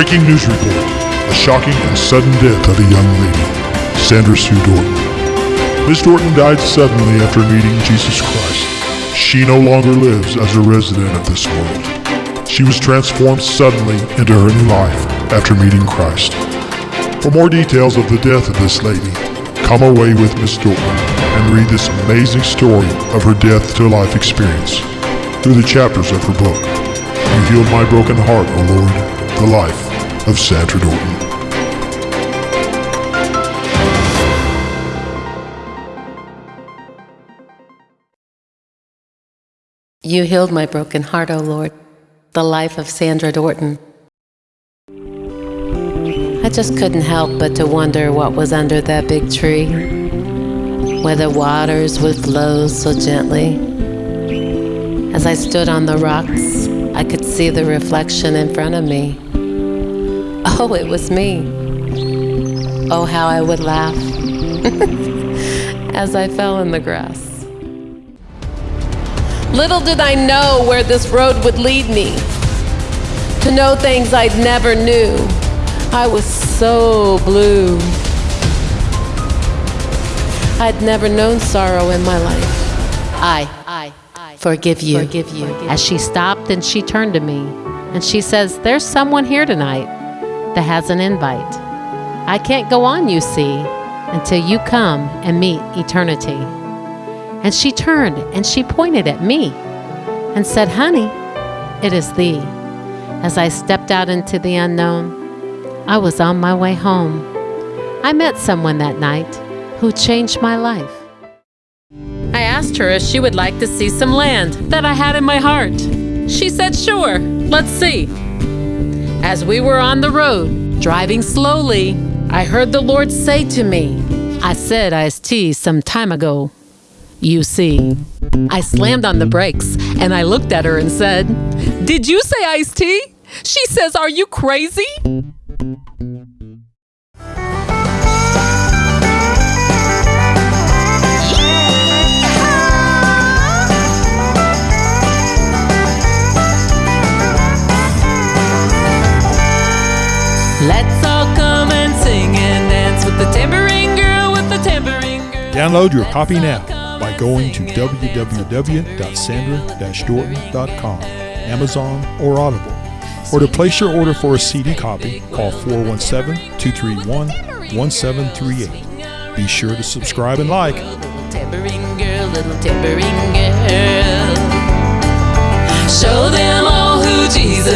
Breaking news report. A shocking and sudden death of a young lady, Sandra Sue Dorton. Miss Dorton died suddenly after meeting Jesus Christ. She no longer lives as a resident of this world. She was transformed suddenly into her new life after meeting Christ. For more details of the death of this lady, come away with Miss Dorton and read this amazing story of her death to life experience through the chapters of her book. You healed my broken heart, O Lord, the life of Sandra. You healed my broken heart, O Lord, the life of Sandra Dorton. I just couldn't help but to wonder what was under that big tree, where the waters would flow so gently. As I stood on the rocks, I could see the reflection in front of me. Oh, it was me. Oh, how I would laugh as I fell in the grass. Little did I know where this road would lead me, to know things I'd never knew. I was so blue. I'd never known sorrow in my life. I, I, I forgive you. Forgive you. As she stopped and she turned to me and she says, There's someone here tonight that has an invite. I can't go on, you see, until you come and meet eternity. And she turned and she pointed at me and said, Honey, it is thee. As I stepped out into the unknown, I was on my way home. I met someone that night who changed my life. I asked her if she would like to see some land that I had in my heart. She said, Sure, let's see. As we were on the road, driving slowly, I heard the Lord say to me, I said tea some time ago. You see, I slammed on the brakes and I looked at her and said, Did you say iced tea? She says, Are you crazy? Download your copy now by going to www.sandra-dorton.com, Amazon, or Audible. Or to place your order for a CD copy, call 417-231-1738. Be sure to subscribe and like. Show them all who Jesus